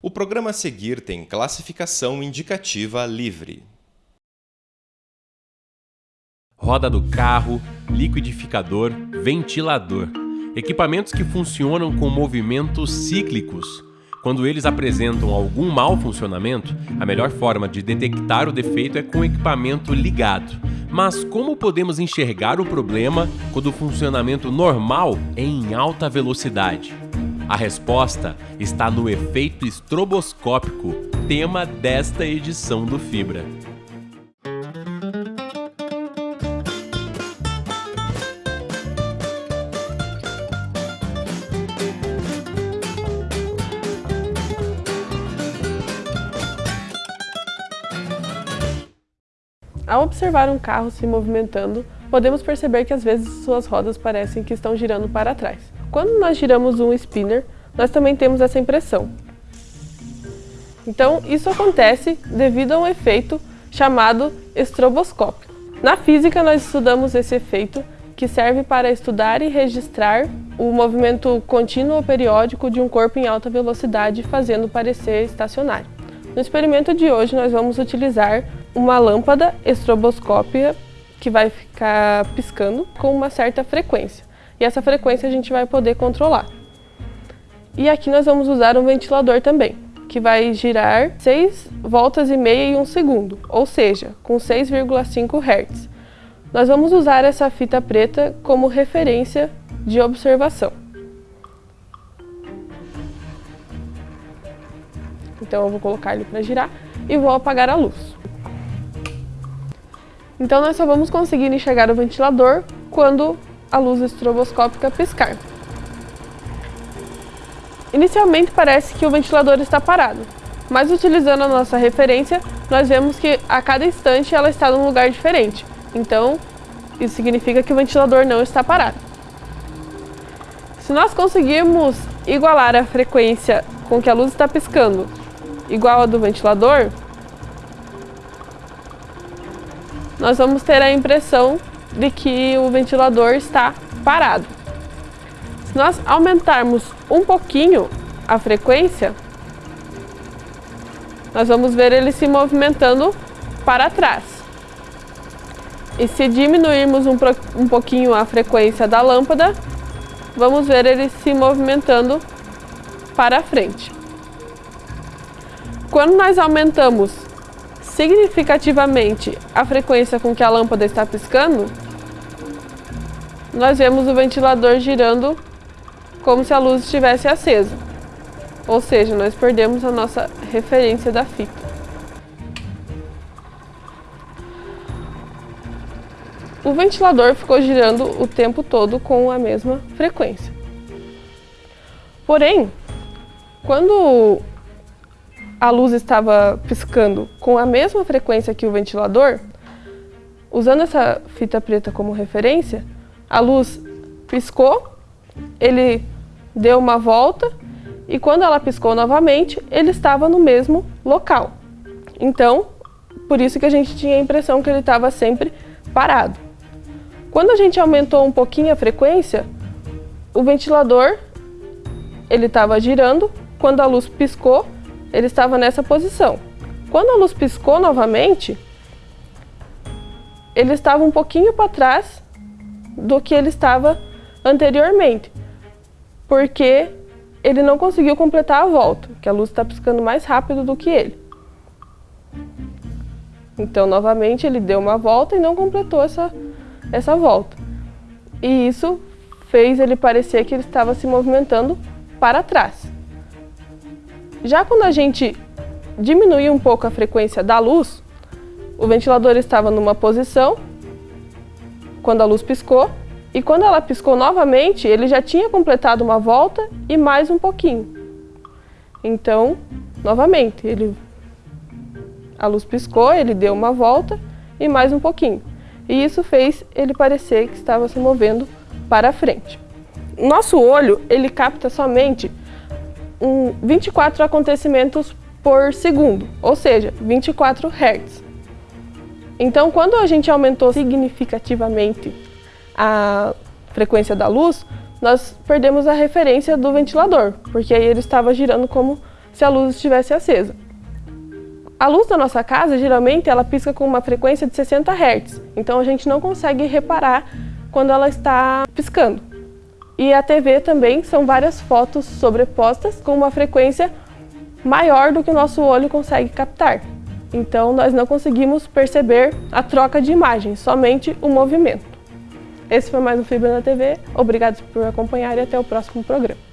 O programa a seguir tem classificação indicativa livre. Roda do carro, liquidificador, ventilador. Equipamentos que funcionam com movimentos cíclicos. Quando eles apresentam algum mau funcionamento, a melhor forma de detectar o defeito é com o equipamento ligado. Mas como podemos enxergar o problema quando o funcionamento normal é em alta velocidade? A resposta está no efeito estroboscópico, tema desta edição do Fibra. Ao observar um carro se movimentando, podemos perceber que às vezes suas rodas parecem que estão girando para trás. Quando nós giramos um spinner, nós também temos essa impressão. Então, isso acontece devido a um efeito chamado estroboscópio. Na física, nós estudamos esse efeito que serve para estudar e registrar o movimento contínuo ou periódico de um corpo em alta velocidade, fazendo parecer estacionário. No experimento de hoje, nós vamos utilizar uma lâmpada estroboscópia que vai ficar piscando com uma certa frequência. E essa frequência a gente vai poder controlar. E aqui nós vamos usar um ventilador também, que vai girar 6 voltas e meia em um segundo, ou seja, com 6,5 Hz. Nós vamos usar essa fita preta como referência de observação. Então eu vou colocar ele para girar e vou apagar a luz. Então nós só vamos conseguir enxergar o ventilador quando a luz estroboscópica piscar. Inicialmente parece que o ventilador está parado, mas utilizando a nossa referência, nós vemos que a cada instante ela está num lugar diferente. Então, isso significa que o ventilador não está parado. Se nós conseguirmos igualar a frequência com que a luz está piscando igual a do ventilador, nós vamos ter a impressão de que o ventilador está parado. Se nós aumentarmos um pouquinho a frequência, nós vamos ver ele se movimentando para trás. E se diminuirmos um, um pouquinho a frequência da lâmpada, vamos ver ele se movimentando para frente. Quando nós aumentamos significativamente a frequência com que a lâmpada está piscando, nós vemos o ventilador girando como se a luz estivesse acesa. Ou seja, nós perdemos a nossa referência da fita. O ventilador ficou girando o tempo todo com a mesma frequência. Porém, quando a luz estava piscando com a mesma frequência que o ventilador, usando essa fita preta como referência, a luz piscou, ele deu uma volta e quando ela piscou novamente, ele estava no mesmo local. Então, por isso que a gente tinha a impressão que ele estava sempre parado. Quando a gente aumentou um pouquinho a frequência, o ventilador ele estava girando, quando a luz piscou, ele estava nessa posição. Quando a luz piscou novamente, ele estava um pouquinho para trás do que ele estava anteriormente, porque ele não conseguiu completar a volta, que a luz está piscando mais rápido do que ele. Então, novamente, ele deu uma volta e não completou essa, essa volta. E isso fez ele parecer que ele estava se movimentando para trás. Já quando a gente diminuiu um pouco a frequência da luz, o ventilador estava numa posição, quando a luz piscou, e quando ela piscou novamente, ele já tinha completado uma volta e mais um pouquinho. Então, novamente, ele, a luz piscou, ele deu uma volta e mais um pouquinho. E isso fez ele parecer que estava se movendo para frente. Nosso olho, ele capta somente 24 acontecimentos por segundo, ou seja, 24 Hz. Então, quando a gente aumentou significativamente a frequência da luz, nós perdemos a referência do ventilador, porque aí ele estava girando como se a luz estivesse acesa. A luz da nossa casa, geralmente, ela pisca com uma frequência de 60 Hz, então a gente não consegue reparar quando ela está piscando. E a TV também são várias fotos sobrepostas com uma frequência maior do que o nosso olho consegue captar. Então nós não conseguimos perceber a troca de imagens, somente o movimento. Esse foi mais um Fibra na TV. Obrigado por acompanhar e até o próximo programa.